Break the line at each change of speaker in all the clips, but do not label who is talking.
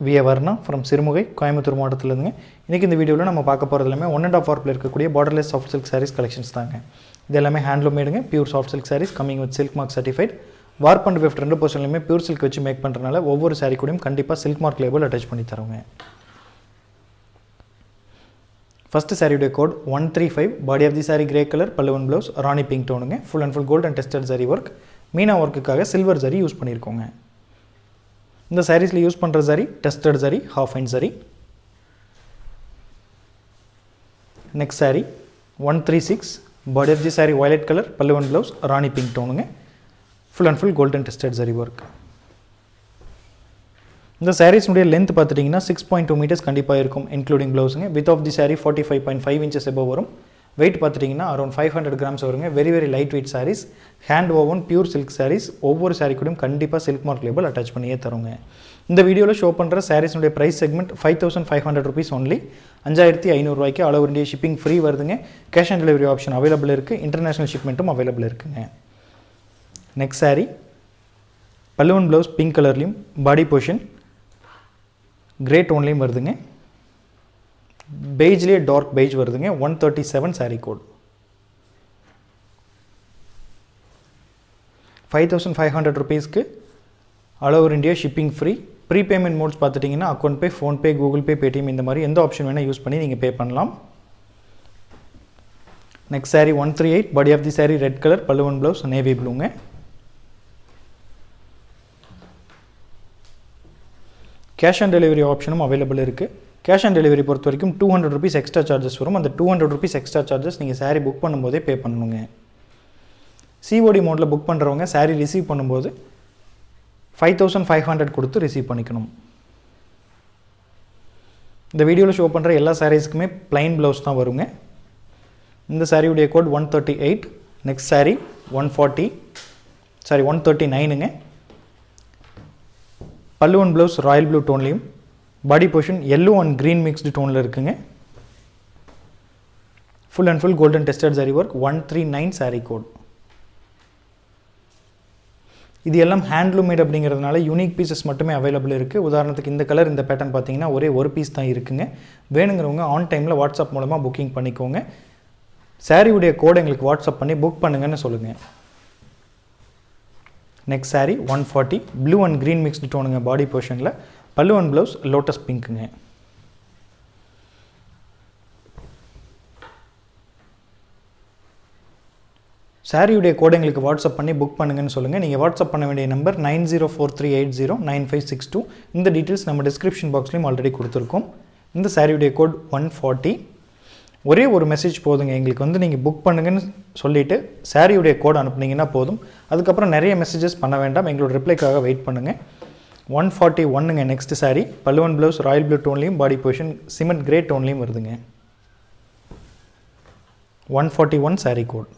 V A Varna from Sirumugai Coimbatore மாவட்டத்திலேருந்துங்க. இன்றைக்கி இந்த வீடியோவில் நம்ம பார்க்க போகிறது எல்லாமே ஒன் அண்ட் ஆஃப் வார்ப்பில் இருக்கக்கூடிய borderless soft silk sarees collections தாங்க. இது எல்லாமே handloom மேடுங்க pure soft silk sarees coming with silk mark certified warp and weft ரெண்டு பர்சன்ட்லையுமே பியூர் சில்க் வச்சு மேக் பண்ணுறதுனால ஒவ்வொரு சாரீ கூடயும் கண்டிப்பாக சில்க் மார்க் லேபிள் அட்டாச் பண்ணி தருவோங்க. ஃபஸ்ட்டு சாரியுடைய code one three five body of the saree grey colour பல்லுவன் blouse rani pink டோனுங்க full and full gold and tested zari work meena ஒர்க்குக்காக silver zari use பண்ணியிருக்கோங்க இந்த சாரீஸில் யூஸ் பண்ணுற zari tested zari half and zari next saree one three six body of the saree violet colour பல்லுவன் blouse rani pink டோனுங்க full and full golden tested zari work இந்த சாரீஸ்னுடைய length பார்த்துட்டிங்கன்னா six point two metres கண்டிப்பாக இருக்கும் including ப்ளவுஸுங்க with of the saree forty five point five inches above வரும். Weight பார்த்துட்டிங்கன்னா around five hundred grams வருங்க. Very very light weight sarees hand woven pure silk sarees ஒவ்வொரு சாரீ கூடயும் கண்டிப்பாக silk mark label attach பண்ணியே தருங்க. இந்த வீடியோவில் ஷோ பண்ணுற சாரீஸ்னுடைய price segment five thousand five hundred rupees only அஞ்சாயிரத்தி ஐநூறுரூவாய்க்கு all over India shipping free வருதுங்க. Cash on delivery option available இருக்குது இன்டர்நேஷனல் ஷிப்மெண்ட்டும் அவைலபிள் இருக்குங்க. நெக்ஸ்ட் சாரீ பல்லுவன் ப்ளவுஸ் பிங்க் கலர்லேயும் பாடி போர்ஷன் கிரே டோன்லேயும் வருதுங்க. பெய்ஜ்லேயே டார்க் பெய்ஜ் வருதுங்க. One thirty seven saree code five thousand five hundred ருபீஸ்க்கு all over India shipping free prepayment modes பார்த்துட்டிங்கன்னா account pay PhonePe Google Pay Paytm இந்த மாதிரி எந்த ஆப்ஷன் வேணால் யூஸ் பண்ணி நீங்கள் பே பண்ணலாம். Next saree one three eight body of the saree red colour பல்லுவன் ப்ளவுஸ் நேவி ப்ளூங்க கேஷ் ஆன் டெலிவரி ஆப்ஷனும் அவைலபிள் இருக்குது கேஷ் ஆன் டெலிவரி பொறுத்த வரைக்கும் two hundred rupees extra charges வரும். அந்த two hundred rupees extra charges நீங்கள் சாரீ புக் பண்ணும்போதே பே பண்ணணுங்க. சிஓடி மோடில் புக் பண்ணுறவங்க சாரீ ரிசீவ் பண்ணும்போது ஃபைவ் தௌசண்ட் ஃபைவ் ஹண்ட்ரட் கொடுத்து ரிசீவ் பண்ணிக்கணும். இந்த வீடியோவில் ஷோ பண்ணுற எல்லா சாரீஸ்க்குமே ப்ளைன் ப்ளவுஸ் தான் வருங்க. இந்த சாரியுடைய code one thirty eight next saree one forty saree one thirty நைனுங்க பல்லுவன் blouse royal blue டோன்லேயும் body portion yellow and green mixed டோனில் இருக்குங்க. Full and full golden tested zari work one three nine saree code இது எல்லாம் handloomed அப்படிங்கிறதுனால unique pieces மட்டுமே available இருக்குது உதாரணத்துக்கு இந்த கலர் இந்த பேட்டர்ன் பார்த்தீங்கன்னா ஒரே ஒரு பீஸ் தான் இருக்குங்க. வேணுங்கிறவங்க ஆன் டைமில் வாட்ஸ்அப் மூலமாக புக்கிங் பண்ணிக்கோங்க. சாரியுடைய கோடை எங்களுக்கு வாட்ஸ்அப் பண்ணி புக் பண்ணுங்கன்னு சொல்லுங்கள் next saree one forty blue and green mixed டோனுங்க body போர்ஷனில் பல்லுவன் ப்ளவுஸ் லோட்டஸ் பிங்க்குங்க சாரியுடைய கோடை எங்களுக்கு வாட்ஸ்அப் பண்ணி புக் பண்ணுங்கன்னு சொல்லுங்கள் நீங்கள் வாட்ஸ்அப் பண்ண வேண்டிய number nine zero four three eight zero nine five six two. இந்த டீட்டெயில்ஸ் நம்ம டிஸ்கிரிப்ஷன் பாக்ஸ்லையும் ஆல்ரெடி கொடுத்துருக்கோம். இந்த சாரியுடைய கோட் ஒன் ஃபார்ட்டி ஒரே ஒரு மெசேஜ் போதுங்க. எங்களுக்கு வந்து நீங்கள் புக் பண்ணுங்கன்னு சொல்லிவிட்டு சாரியுடைய கோட் அனுப்புனீங்கன்னா போதும். அதுக்கப்புறம் நிறைய மெசேஜஸ் பண்ண வேண்டாம். எங்களோட ரிப்ளைக்காக வெயிட் பண்ணுங்கள் ஒன் ஃபார்ட்டி ஒன்னுங்க நெக்ஸ்ட் சாரி பல்லுவன் ப்ளவுஸ் ராயல் ப்ளூ டோன்லேயும் பாடி பொசிஷன் சிமெண்ட் கிரே டோன்லேயும் வருதுங்க. One forty one saree code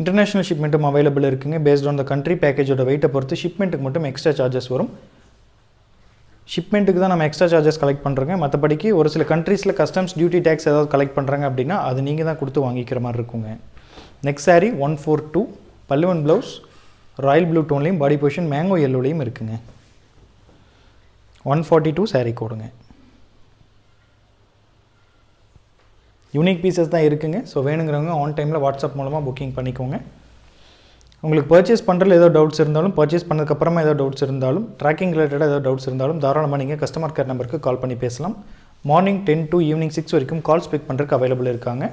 international ஷிப்மெண்ட்டும் available இருக்குங்க. பேஸ்ட் ஆன் த கண்ட்ரி பேக்கேஜோட வெயிட்டை பொறுத்து ஷிப்மெண்ட்டுக்கு மட்டும் எக்ஸ்ட்ரா சார்ஜஸ் வரும். ஷிப்மெண்ட்டுக்கு தான் நம்ம எக்ஸ்ட்ரா சார்ஜஸ் கலெக்ட் பண்ணுறோங்க மற்றபடிக்கு ஒரு சில கண்ட்ரீஸில் கஸ்டம்ஸ் டியூட்டி டேக்ஸ் ஏதாவது கலெக்ட் பண்ணுறாங்க அப்படின்னா அது நீங்கள் தான் கொடுத்து வாங்கிக்கிற மாதிரி இருக்குங்க. Next saree one four two பல்லுவன் ப்ளவுஸ் ராயல் ப்ளூ டோன்லேயும் பாடி பொசிஷன் மேங்கோ எல்லோலையும் இருக்குங்க. ஒன் ஃபார்ட்டி டூ சாரீ கோடுங்க. யூனிக் பீசஸ் தான் இருக்குங்க. ஸோ வேணுங்கிறவங்க ஆன் டைமில் வாட்ஸ்அப் மூலமாக புக்கிங் பண்ணிக்கோங்க. உங்களுக்கு பர்ச்சேஸ் பண்ணுறதுல ஏதோ டவுட்ஸ் இருந்தாலும் பர்ச்சேஸ் பண்ணதுக்கப்புறமா ஏதோ டவுட்ஸ் இருந்தாலும் ட்ராக்கிங் ரிலேட்டடாக ஏதோ டவுட்ஸ் இருந்தாலும் தாராளமாக நீங்கள் கஸ்டமர் கேர் நம்பருக்கு கால் பண்ணி பேசலாம். Morning ten to evening six வரைக்கும் கால்ஸ் பிக் பண்ணுறதுக்கு அவைலபிள் இருக்காங்க.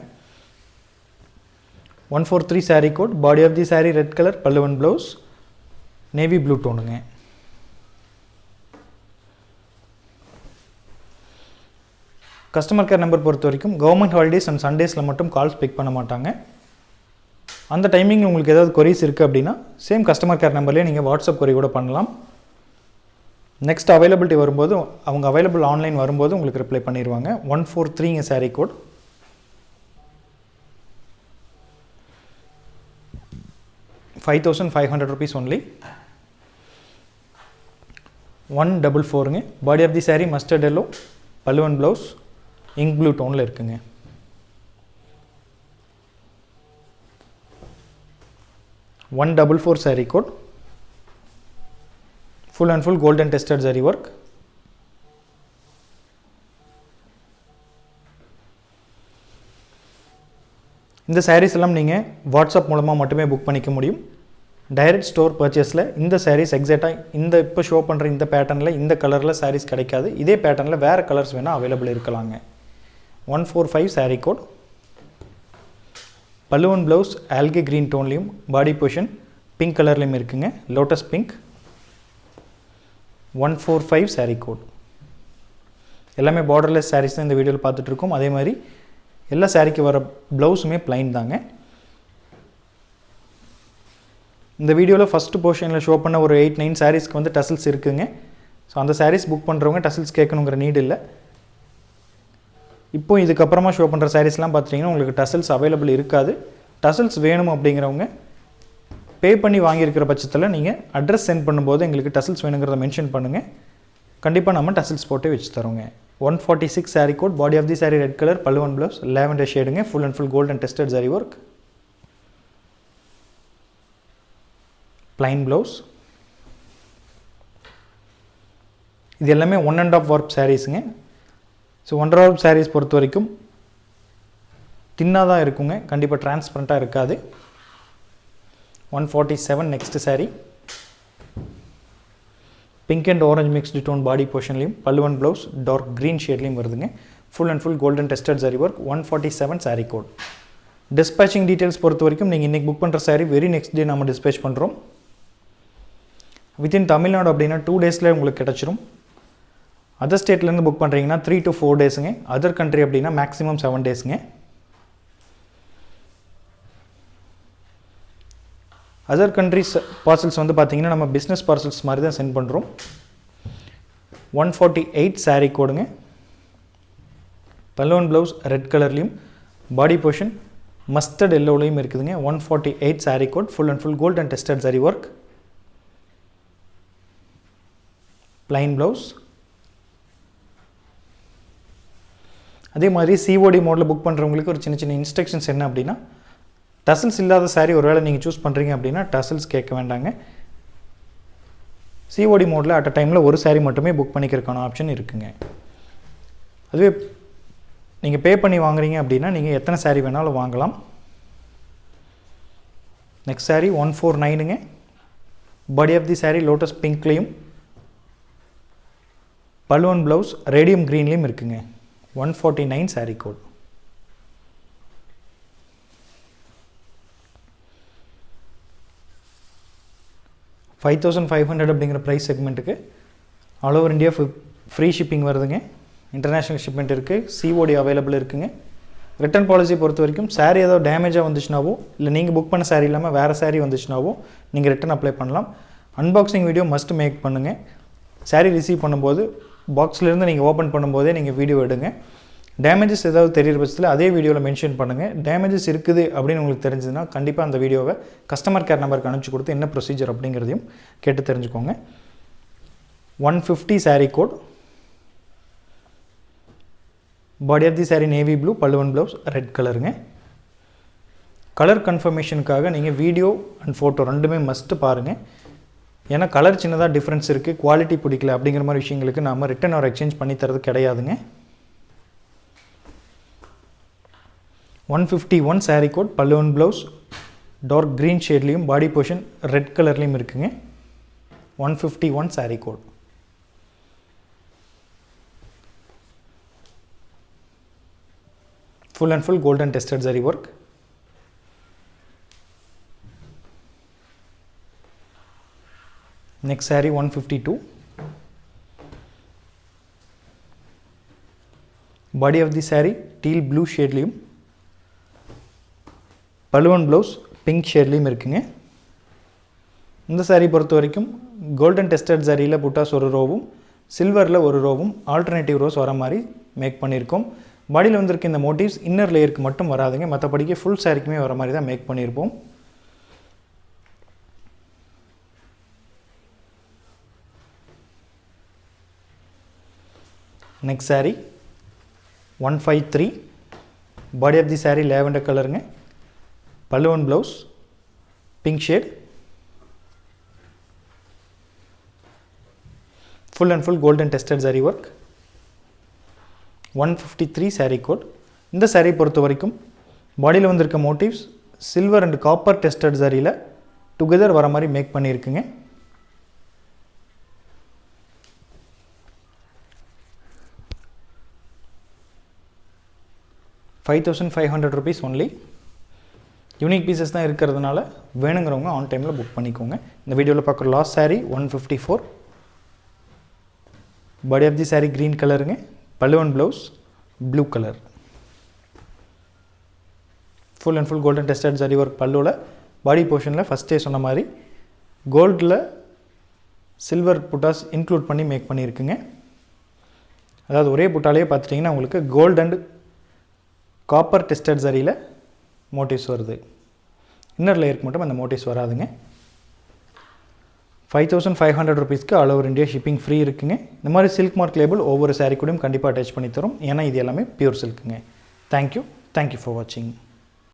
One four three saree code body of the saree red colour பல்லுவன் ப்ளவுஸ் நேவி ப்ளூ டோனுங்க கஸ்டமர் கேர் நம்பர் பொறுத்த வரைக்கும் கவர்மெண்ட் ஹாலிடேஸ் அண்ட் சண்டேஸில் மட்டும் கால்ஸ் பிக் பண்ண மாட்டாங்க. அந்த டைமிங் உங்களுக்கு ஏதாவது கொரிஸ் இருக்குது அப்படின்னா சேம் கஸ்டமர் கேர் நம்பர்லேயே நீங்கள் வாட்ஸ்அப் கொரி கூட பண்ணலாம். நெக்ஸ்ட் அவைலபிலிட்டி வரும்போது அவங்க அவைலபிள் ஆன்லைன் வரும்போது உங்களுக்கு ரிப்ளை பண்ணிடுவாங்க one four த்ரீங்க saree code five thousand five hundred rupees only one double ஃபோருங்க body of the saree mustard yellow பல்லுவன் ப்ளவுஸ் இங்க் ப்ளூ டோனில் இருக்குங்க. One double four saree code full and full golden tested zari work இந்த சாரீஸ் எல்லாம் நீங்கள் WhatsApp மூலமாக மட்டுமே book பண்ணிக்க முடியும். டைரக்ட் ஸ்டோர் பர்ச்சேஸில் இந்த சாரீஸ் எக்ஸாக்டாக இந்த இப்போ ஷோ பண்ணுற இந்த பேட்டர்னில் இந்த கலரில் சாரீஸ் கிடைக்காது. இதே பேட்டர்னில் வேறு கலர்ஸ் வேணால் அவைலபிள் இருக்கலாங்க. One four five saree code பல்லுவன் ப்ளவுஸ் ஆல்கே க்ரீன் டோன்லேயும் பாடி பொஷன் பிங்க் கலர்லேயும் இருக்குங்க. Lotus pink one four five saree code எல்லாமே பார்டர்லெஸ் சாரீஸ் தான் இந்த வீடியோவில் பார்த்துட்ருக்கோம் அதே மாதிரி எல்லா சாரீக்கு வர ப்ளவுஸுமே பிளைன் தாங்க. இந்த வீடியோவில் ஃபஸ்ட்டு போர்ஷனில் ஷோ பண்ண ஒரு எயிட் நைன் சாரீஸ்க்கு வந்து டசல்ஸ் இருக்குதுங்க ஸோ அந்த சாரீஸ் புக் பண்ணுறவங்க டசல்ஸ் கேட்கணுங்கிற நீடு இல்லை. இப்போ இதுக்கப்புறமா ஷோ பண்ணுற சாரீஸ்லாம் பார்த்தீங்கன்னா உங்களுக்கு டசல்ஸ் அவைலபிள் இருக்காது. டசல்ஸ் வேணும் அப்படிங்கிறவங்க பே பண்ணி வாங்கியிருக்கிற பட்சத்தில் நீங்கள் அட்ரஸ் சென்ட் பண்ணும்போது எங்களுக்கு டசல்ஸ் வேணுங்கிறத மென்ஷன் பண்ணுங்கள் கண்டிப்பாக நம்ம டசல்ஸ் போட்டு வச்சு தரோங்க one forty six saree code body of the saree red colour பல்லுவன் blouse lavender ஷேடுங்க full and full golden tested zari work plain blouse இது எல்லாமே ஒன் அண்ட் ஆஃப் ஒர்க் சாரீஸுங்க ஸோ ஒன்றரை ஆஃப் சாரீஸ் பொறுத்த வரைக்கும் தின்னாக தான் இருக்குங்க. கண்டிப்பாக டிரான்ஸ்பரண்ட்டாக இருக்காது. One forty seven next saree pink and orange mixed tone body போர்ஷன்லையும் பல்லுவன் ப்ளவுஸ் டார்க் க்ரீன் ஷேட்லையும் வருதுங்க. Full and full golden tested zari work one forty seven saree code dispatching details பொறுத்த வரைக்கும் நீங்கள் இன்றைக்கி புக் பண்ணுற சாரீ வெரி நெக்ஸ்ட் டே நம்ம dispatch பண்ணுறோம் வித்தின் தமிழ்நாடு அப்படின்னா டூ டேஸில் உங்களுக்கு கிடச்சிரும். அதர் ஸ்டேட்லேருந்து புக் பண்ணுறீங்கன்னா த்ரீ டு ஃபோர் டேஸுங்க அதர் கண்ட்ரி அப்படின்னா மேக்ஸிமம் செவன் டேஸுங்க அதர் கண்ட்ரிஸ் பார்சல்ஸ் வந்து பார்த்தீங்கன்னா நம்ம பிஸ்னஸ் பார்சல்ஸ் மாதிரி தான் சென்ட் பண்ணுறோம் ஒன் ஃபார்ட்டி எயிட் சாரீ கோடுங்க பல்லோன் ப்ளவுஸ் ரெட் கலர்லேயும் பாடி போர்ஷன் மஸ்டர்ட் எல்லோலையும் இருக்குதுங்க. One forty eight saree code full and full gold and tested zari work plain blouse அதே மாதிரி சிஓடி மோடில் புக் பண்ணுறவங்களுக்கு ஒரு சின்ன சின்ன இன்ஸ்ட்ரக்ஷன்ஸ் என்ன அப்படின்னா டசல்ஸ் இல்லாத சாரீ ஒருவேளை நீங்கள் சூஸ் பண்ணுறீங்க அப்படின்னா டசல்ஸ் கேட்க வேண்டாங்க. சிஓடி மோடில் அட் அ டைமில் ஒரு சாரீ மட்டுமே புக் பண்ணிக்கிறதுக்கான ஆப்ஷன் இருக்குங்க. அதுவே நீங்கள் பே பண்ணி வாங்குறீங்க அப்படின்னா நீங்கள் எத்தனை சாரீ வேணாலும் வாங்கலாம். Next saree one four நைனுங்க body of the saree lotus பிங்க்லேயும் பலுவன் blouse radium க்ரீன்லேயும் இருக்குங்க. One forty nine saree code five thousand five hundred அப்படிங்கிற price செக்மெண்ட்டுக்கு all over India free shipping வருதுங்க. இன்டர்நேஷ்னல் ஷிப்மெண்ட் இருக்குது சிஓடி அவைலபிள் இருக்குதுங்க ரிட்டர்ன் பாலிசி பொறுத்த வரைக்கும் சாரீ ஏதோ டேமேஜாக வந்துச்சுனாவோ இல்லை நீங்கள் புக் பண்ண சாரீ இல்லாமல் வேறு சாரீ வந்துச்சுனாவோ நீங்கள் ரிட்டன் அப்ளை பண்ணலாம். அன்பாக்சிங் வீடியோ மஸ்ட் மேக் பண்ணுங்கள் சாரீ ரிசீவ் பண்ணும்போது பாக்ஸ்லேருந்து நீங்கள் ஓப்பன் பண்ணும்போதே நீங்கள் வீடியோ எடுங்க. டேமேஜஸ் ஏதாவது தெரியிற பட்சத்தில் அதே வீடியோவில் மென்ஷன் பண்ணுங்கள் டேமேஜஸ் இருக்குது அப்படின்னு உங்களுக்கு தெரிஞ்சதுன்னா கண்டிப்பாக அந்த வீடியோவை கஸ்டமர் கேர் நம்பருக்கு அனுப்பிச்சி கொடுத்து என்ன ப்ரொசீஜர் அப்படிங்கிறதையும் கேட்டு தெரிஞ்சுக்கோங்க. One fifty saree code body of the saree navy blue பல்லுவன் ப்ளவுஸ் ரெட் கலருங்க கலர் கன்ஃபர்மேஷனுக்காக நீங்கள் வீடியோ அண்ட் ஃபோட்டோ ரெண்டுமே மஸ்ட்டு பாருங்கள் ஏன்னா கலர் சின்னதாக டிஃப்ரென்ஸ் இருக்குது குவாலிட்டி பிடிக்கல அப்படிங்கிற மாதிரி விஷயங்களுக்கு நாம் ரிட்டன் ஆர் எக்ஸ்சேஞ்ச் பண்ணி தரது கிடையாதுங்க. One fifty one saree code பல்லுவன் ப்ளவுஸ் டார்க் க்ரீன் ஷேட்லேயும் பாடி போர்ஷன் ரெட் கலர்லேயும் இருக்குங்க. One fifty one saree code full and full golden tested saree work next saree 152 body of the saree teal blue ஷேட்லேயும் பலுவன் blouse pink ஷேட்லேயும் இருக்குங்க இந்த சாரீ பொறுத்த வரைக்கும் கோல்டன் டெஸ்டட் சாரியில் புட்டாஸ் ஒரு ரோவும் சில்வரில் ஒரு ரோவும் ஆல்டர்னேட்டிவ் ரோஸ் வர மாதிரி மேக் பண்ணியிருக்கோம். பாடியில் வந்திருக்க இந்த மோட்டிவ்ஸ் இன்னர் லேயருக்கு மட்டும் வராதுங்க. மற்றபடிக்கு ஃபுல் சாரிக்குமே வர மாதிரி தான் மேக் பண்ணியிருப்போம். Next saree one five three body of the saree lavender கலருங்க பல்லுவன் blouse pink shade full and full golden tested zari work one fifty three saree code இந்த சாரீ பொறுத்த வரைக்கும் பாடியில் வந்திருக்க motifs silver and copper tested சாரியில் together வர மாதிரி make பண்ணியிருக்குங்க. Five thousand five hundred rupees only unique pieces தான் இருக்கிறதுனால வேணுங்கிறவங்க ஆன் டைமில் புக் பண்ணிக்கோங்க. இந்த வீடியோவில் பார்க்குற last saree one fifty four body of the saree green கலருங்க பல்லுவன் blouse blue colour full and full golden tested zari work பல்லுவில் body போர்ஷனில் ஃபஸ்ட்டே சொன்ன மாதிரி கோல்டில் சில்வர் புட்டாஸ் இன்க்ளூட் பண்ணி மேக் பண்ணியிருக்குங்க அதாவது ஒரே புட்டாலேயே பார்த்துட்டிங்கன்னா உங்களுக்கு கோல்ட் அண்ட் காப்பர் டெஸ்டட் சரியில் மோட்டிவ்ஸ் வருது. இன்னர் லேயருக்கு மட்டும் அந்த மோட்டிவ்ஸ் வராதுங்க. ஃபைவ் தௌசண்ட் ஃபைவ் ஹண்ட்ரட் ருபீஸ்க்கு all over India shipping free இருக்குங்க. இந்த மாதிரி சில்க் மார்க் லேபிள் ஒவ்வொரு சாரீ கூடயும் கண்டிப்பாக அட்டாச் பண்ணி தரும். ஏன்னா இது எல்லாமே pure சில்க்குங்க thank you thank you for வாட்சிங்